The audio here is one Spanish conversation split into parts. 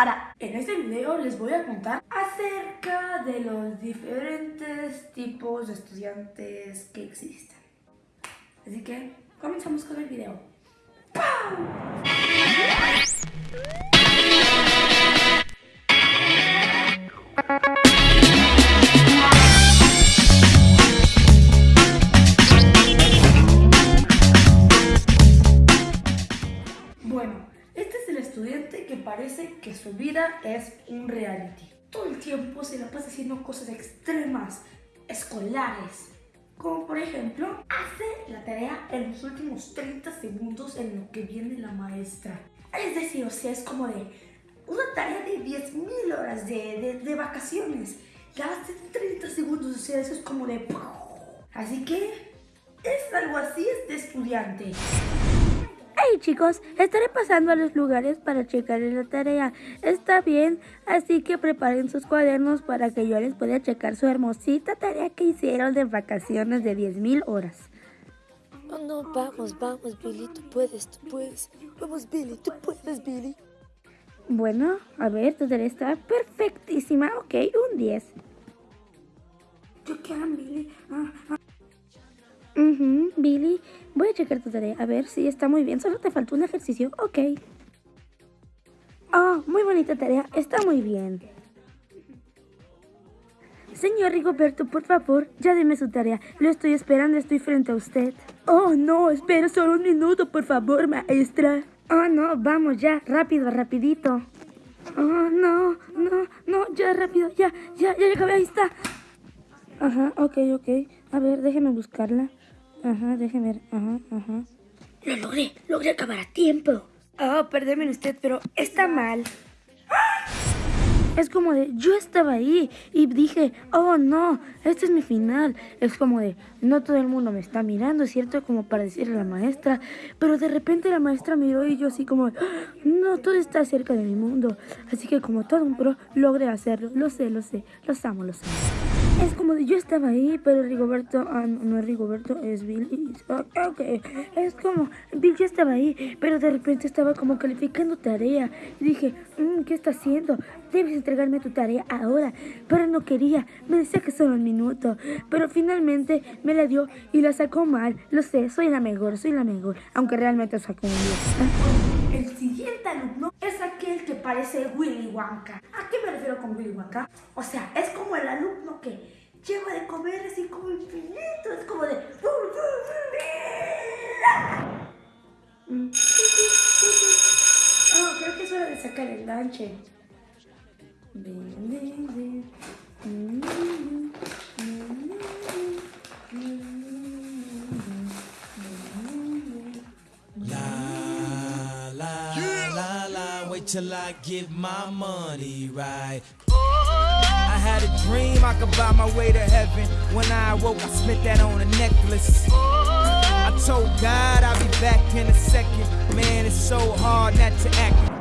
Ahora, en este video les voy a contar acerca de los diferentes tipos de estudiantes que existen. Así que comenzamos con el video. Parece que su vida es un reality. Todo el tiempo se la pasa haciendo cosas extremas, escolares. Como por ejemplo, hace la tarea en los últimos 30 segundos en lo que viene la maestra. Es decir, o sea, es como de una tarea de 10.000 horas de, de, vacaciones. La hace en 30 segundos, o sea, eso es como de... Así que es algo así este estudiante. Hey chicos, estaré pasando a los lugares para checar la tarea. Está bien, así que preparen sus cuadernos para que yo les pueda checar su hermosita tarea que hicieron de vacaciones de 10.000 horas. Oh no, vamos, vamos, Billy, tú puedes, tú puedes. Vamos, Billy, tú puedes, Billy. Bueno, a ver, tu tarea está perfectísima. Ok, un 10. Yo quiero, Billy. Ah, ah. Billy, voy a checar tu tarea. A ver si está muy bien. Solo te faltó un ejercicio. Ok. Oh, muy bonita tarea. Está muy bien. Señor Rigoberto, por favor, ya deme su tarea. Lo estoy esperando, estoy frente a usted. Oh, no, espera solo un minuto, por favor, maestra. Oh, no, vamos ya, rápido, rapidito. Oh, no, no, no, ya, rápido, ya, ya, ya, ya, ahí está. Ajá, ok, ok. A ver, déjeme buscarla. Ajá, déjeme ver. Ajá, ajá. Lo logré, logré acabar a tiempo. Oh, perdóneme usted, pero está mal. Es como de, yo estaba ahí y dije, oh no, este es mi final. Es como de, no todo el mundo me está mirando, ¿cierto? Como para decirle a la maestra. Pero de repente la maestra miró y yo así como, no, todo está cerca de mi mundo. Así que como todo un pro, logré hacerlo. Lo sé, lo sé, los amo, los amo. Es como yo estaba ahí, pero Rigoberto, ah, no, es Rigoberto, es Bill. ok, es como, ya estaba ahí, pero de repente estaba como calificando tarea. Dije, mm, ¿qué está haciendo? Debes entregarme tu tarea ahora. Pero no quería, me decía que solo un minuto. Pero finalmente me la dio y la sacó mal. Lo sé, soy la mejor, soy la mejor. Aunque realmente sacó un 10. El siguiente alumno parece Willy Wonka. ¿A qué me refiero con Willy Wonka? O sea, es como el alumno que lleva de comer así como infinito, es como de... Oh, creo que es hora de sacar el lanche. Wait till I give my money right. I had a dream I could buy my way to heaven. When I awoke, I spent that on a necklace. I told God I'll be back in a second. Man, it's so hard not to act.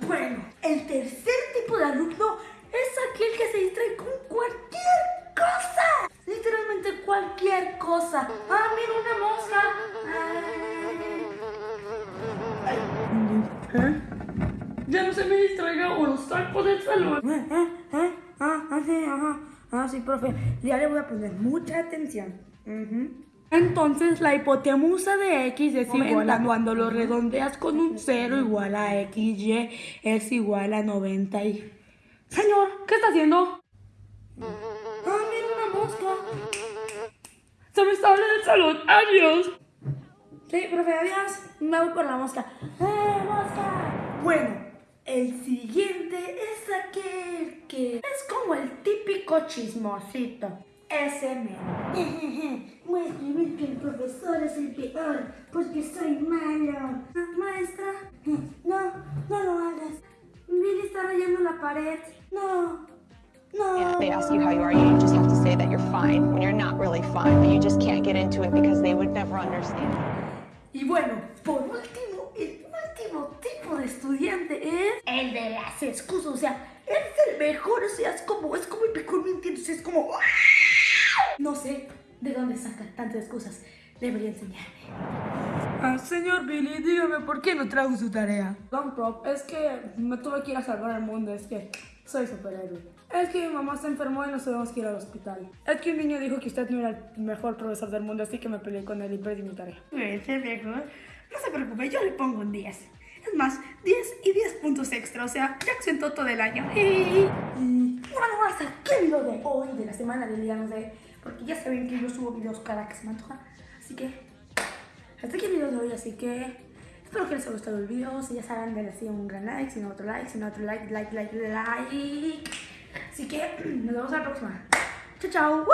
Bueno, el tercer Ya no se me distraiga o lo saco del salón. ¿Eh? ¿Eh? ¿Eh? ah, ah, sí, ajá, ah, sí, profe, ya le voy a poner mucha atención. Entonces la hipotenusa de x es igual a cuando lo redondeas con un 0 igual a xy es igual a 90 y... Señor, ¿qué está haciendo? Ah, mira una mosca. Se me está abriendo el salón. Adiós. Sí, profe, adiós. Me voy por la mosca. ¡Eh, mosca! Bueno, el siguiente es aquel que es como el típico chismosito. Ese me. Voy a escribir que el profesor es el peor porque soy malo. Maestra, no, no lo hagas. Billy está rayando la pared. No, no. they ask you how you are, you just have to say that you're fine when you're not really fine, but you just can't get into it because they would never understand. Y bueno, por último, el último tipo de estudiante es el de las excusas. O sea, es el mejor, o sea, es como, es como el mejor mintiendo, es como... No sé de dónde sacan tantas excusas. Debería enseñarme. Ah, señor Billy, dígame por qué no trajo su tarea. Don Prop, es que me tuve que ir a salvar el mundo, es que soy superhéroe. Es que mi mamá se enfermó y nos tuvimos que ir al hospital. Es que un niño dijo que usted no era el mejor profesor del mundo, así que me peleé con él y perdí mi tarea. Ese viejo, no se preocupe, yo le pongo un 10. Es más, 10 y 10 puntos extra, o sea, ya exentó todo el año. Y, bueno, hasta qué video de hoy, de la semana del día, no sé, porque ya saben que yo subo videos cada que se me antoja. Así que, hasta aquí el video de hoy, así que espero que les haya gustado el video. Si ya saben, denle así un gran like, si no otro like, si no otro like, like, like, like. Así que nos vemos a la próxima. Chao, chao.